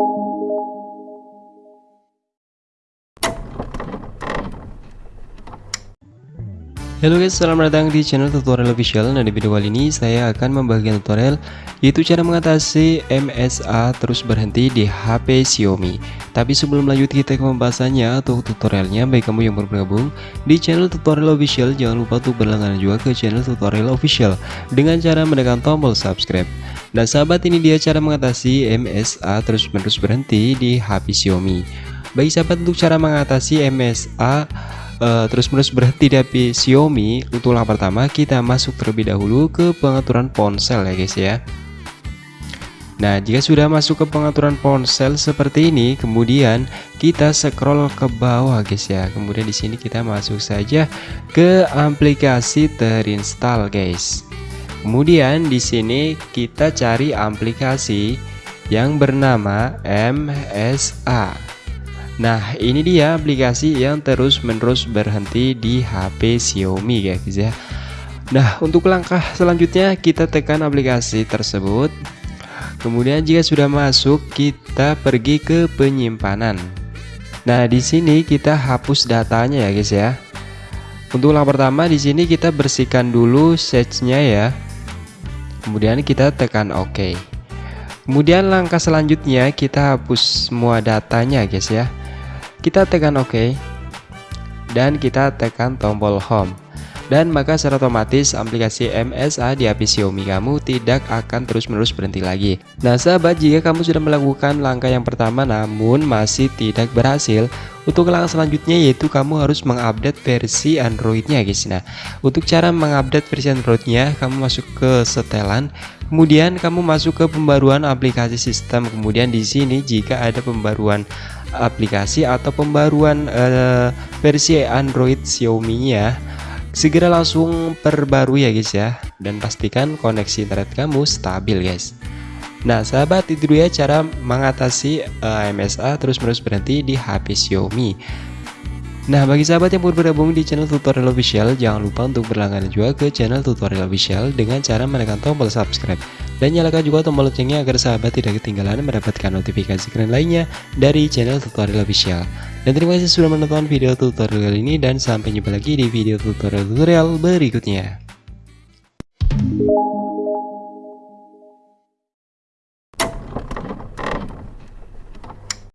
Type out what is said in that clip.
Halo guys, selamat datang di channel tutorial official. Nah di video kali ini saya akan membagikan tutorial Yaitu cara mengatasi MSA terus berhenti di HP Xiaomi. Tapi sebelum lanjut kita ke pembahasannya atau tutorialnya. Baik kamu yang baru bergabung di channel tutorial official Jangan lupa untuk berlangganan juga ke channel tutorial official Dengan cara menekan tombol subscribe Nah sahabat ini dia cara mengatasi MSA terus menerus berhenti di HP Xiaomi. Baik sahabat untuk cara mengatasi MSA uh, terus menerus berhenti di HP Xiaomi untuk langkah pertama kita masuk terlebih dahulu ke pengaturan ponsel ya guys ya. Nah jika sudah masuk ke pengaturan ponsel seperti ini kemudian kita scroll ke bawah guys ya. Kemudian di sini kita masuk saja ke aplikasi terinstall guys kemudian di sini kita cari aplikasi yang bernama MSA Nah ini dia aplikasi yang terus menerus berhenti di HP Xiaomi guys ya. Nah untuk langkah selanjutnya kita tekan aplikasi tersebut. Kemudian jika sudah masuk kita pergi ke penyimpanan. Nah di sini kita hapus datanya ya guys ya. Untuk langkah pertama di sini kita bersihkan dulu setnya ya Kemudian kita tekan OK. Kemudian langkah selanjutnya kita hapus semua datanya guys ya. Kita tekan OK. Dan kita tekan tombol home dan maka secara otomatis aplikasi MSA di HP Xiaomi kamu tidak akan terus-menerus berhenti lagi. Nah, sahabat, jika kamu sudah melakukan langkah yang pertama namun masih tidak berhasil, untuk langkah selanjutnya yaitu kamu harus mengupdate versi Androidnya, guys. Nah, untuk cara mengupdate versi Androidnya, kamu masuk ke setelan, kemudian kamu masuk ke pembaruan aplikasi sistem. Kemudian di sini jika ada pembaruan aplikasi atau pembaruan uh, versi Android Xiaomi-nya segera langsung perbarui ya guys ya. Dan pastikan koneksi internet kamu stabil guys. Nah sahabat itu dia cara mengatasi uh, eh, MSA terus menerus berhenti di HP Xiaomi. Nah bagi sahabat yang baru bergabung di channel tutorial official jangan lupa untuk berlangganan juga ke channel tutorial official dengan cara menekan tombol subscribe. Dan nyalakan juga tombol loncengnya agar sahabat tidak ketinggalan mendapatkan notifikasi keren lainnya dari channel tutorial official. Dan terima kasih sudah menonton video tutorial kali ini dan sampai jumpa lagi di video tutorial-tutorial berikutnya.